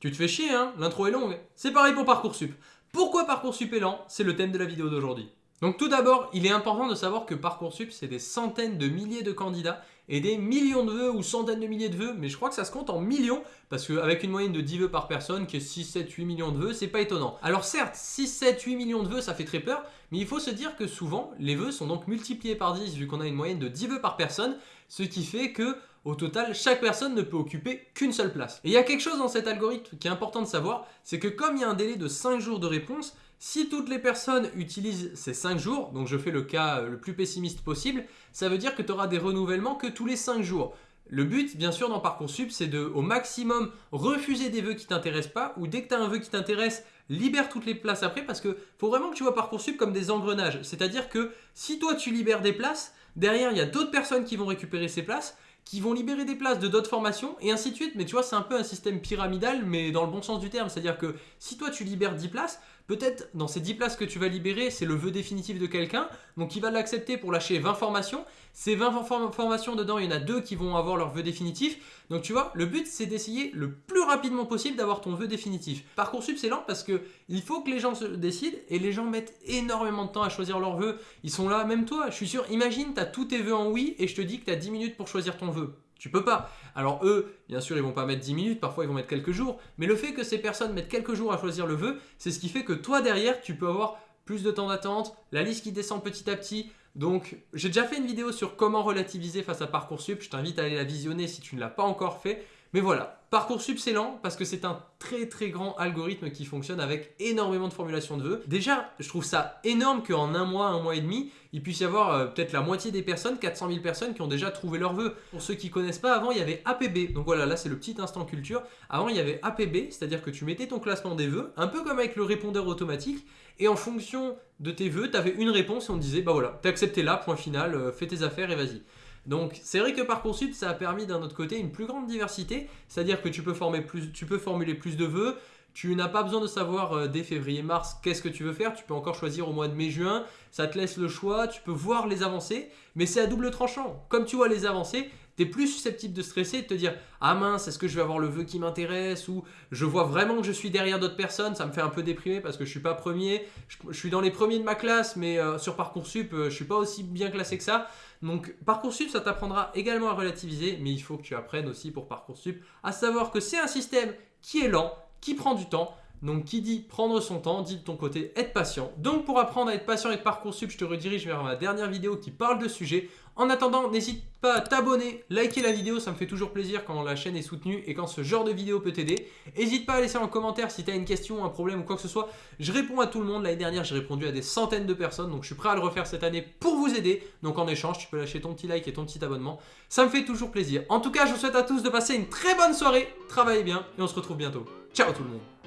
Tu te fais chier, hein L'intro est longue. C'est pareil pour Parcoursup. Pourquoi Parcoursup est lent C'est le thème de la vidéo d'aujourd'hui. Donc tout d'abord, il est important de savoir que Parcoursup, c'est des centaines de milliers de candidats et des millions de vœux ou centaines de milliers de vœux, mais je crois que ça se compte en millions, parce qu'avec une moyenne de 10 vœux par personne, qui est 6, 7, 8 millions de vœux, c'est pas étonnant. Alors certes, 6, 7, 8 millions de vœux, ça fait très peur, mais il faut se dire que souvent, les vœux sont donc multipliés par 10, vu qu'on a une moyenne de 10 vœux par personne, ce qui fait que au total, chaque personne ne peut occuper qu'une seule place. Et il y a quelque chose dans cet algorithme qui est important de savoir, c'est que comme il y a un délai de 5 jours de réponse, si toutes les personnes utilisent ces 5 jours, donc je fais le cas le plus pessimiste possible, ça veut dire que tu auras des renouvellements que tous les 5 jours. Le but, bien sûr, dans Parcoursup, c'est de, au maximum, refuser des vœux qui t'intéressent pas, ou dès que tu as un vœu qui t'intéresse, libère toutes les places après, parce que faut vraiment que tu vois Parcoursup comme des engrenages. C'est-à-dire que si toi tu libères des places, derrière il y a d'autres personnes qui vont récupérer ces places, qui vont libérer des places de d'autres formations et ainsi de suite. Mais tu vois, c'est un peu un système pyramidal, mais dans le bon sens du terme. C'est-à-dire que si toi tu libères 10 places, peut-être dans ces 10 places que tu vas libérer, c'est le vœu définitif de quelqu'un, donc il va l'accepter pour lâcher 20 formations. Ces 20 formations dedans, il y en a deux qui vont avoir leur vœu définitif. Donc tu vois, le but c'est d'essayer le plus rapidement possible d'avoir ton vœu définitif. Parcoursup c'est lent parce que il faut que les gens se décident et les gens mettent énormément de temps à choisir leur vœu. Ils sont là, même toi, je suis sûr, imagine, tu as tous tes vœux en oui et je te dis que tu as 10 minutes pour choisir ton vœu. Tu peux pas. Alors eux, bien sûr, ils vont pas mettre 10 minutes, parfois ils vont mettre quelques jours, mais le fait que ces personnes mettent quelques jours à choisir le vœu, c'est ce qui fait que toi derrière, tu peux avoir plus de temps d'attente, la liste qui descend petit à petit. Donc, j'ai déjà fait une vidéo sur comment relativiser face à Parcoursup, je t'invite à aller la visionner si tu ne l'as pas encore fait. Mais voilà, Parcoursup c'est parce que c'est un très très grand algorithme qui fonctionne avec énormément de formulations de vœux. Déjà, je trouve ça énorme qu'en un mois, un mois et demi, il puisse y avoir euh, peut-être la moitié des personnes, 400 000 personnes qui ont déjà trouvé leur vœu. Pour ceux qui ne connaissent pas, avant il y avait APB. Donc voilà, là c'est le petit instant culture. Avant il y avait APB, c'est-à-dire que tu mettais ton classement des vœux, un peu comme avec le répondeur automatique, et en fonction de tes vœux, tu avais une réponse et on disait, bah voilà, t'as accepté là, point final, euh, fais tes affaires et vas-y. Donc c'est vrai que Parcoursup, ça a permis d'un autre côté une plus grande diversité, c'est-à-dire que tu peux, formuler plus de vœux, tu n'as pas besoin de savoir euh, dès février-mars qu'est-ce que tu veux faire, tu peux encore choisir au mois de mai-juin, ça te laisse le choix, tu peux voir les avancées, mais c'est à double tranchant. Comme tu vois les avancées, tu plus susceptible de stresser de te dire Ah mince, est-ce que je vais avoir le vœu qui m'intéresse? Ou je vois vraiment que je suis derrière d'autres personnes, ça me fait un peu déprimer parce que je suis pas premier, je, suis dans les premiers de ma classe, mais euh, sur Parcoursup, euh, je suis pas aussi bien classé que ça. Donc Parcoursup, ça t'apprendra également à relativiser, mais il faut que tu apprennes aussi pour Parcoursup à savoir que c'est un système qui est lent, qui prend du temps. Donc qui dit prendre son temps, dit de ton côté être patient. Donc pour apprendre à être patient avec Parcoursup, je te redirige vers ma dernière vidéo qui parle de sujet. En attendant, n'hésite pas à t'abonner, liker la vidéo, ça me fait toujours plaisir quand la chaîne est soutenue et quand ce genre de vidéo peut t'aider. N'hésite pas à laisser en commentaire si tu as une question, un problème ou quoi que ce soit. Je réponds à tout le monde. L'année dernière, j'ai répondu à des centaines de personnes, donc je suis prêt à le refaire cette année pour vous aider. Donc en échange, tu peux lâcher ton petit like et ton petit abonnement. Ça me fait toujours plaisir. En tout cas, je vous souhaite à tous de passer une très bonne soirée. Travaillez bien et on se retrouve bientôt. Ciao tout le monde